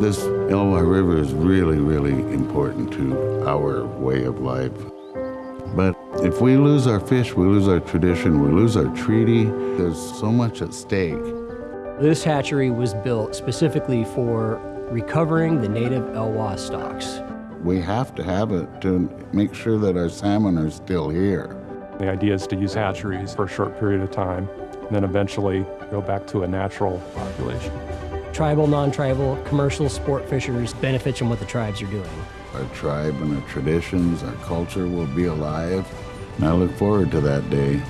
This Elwha River is really, really important to our way of life. But if we lose our fish, we lose our tradition, we lose our treaty, there's so much at stake. This hatchery was built specifically for recovering the native Elwha stocks. We have to have it to make sure that our salmon are still here. The idea is to use hatcheries for a short period of time, and then eventually go back to a natural population. Tribal, non-tribal, commercial sport fishers benefit from what the tribes are doing. Our tribe and our traditions, our culture will be alive. And I look forward to that day.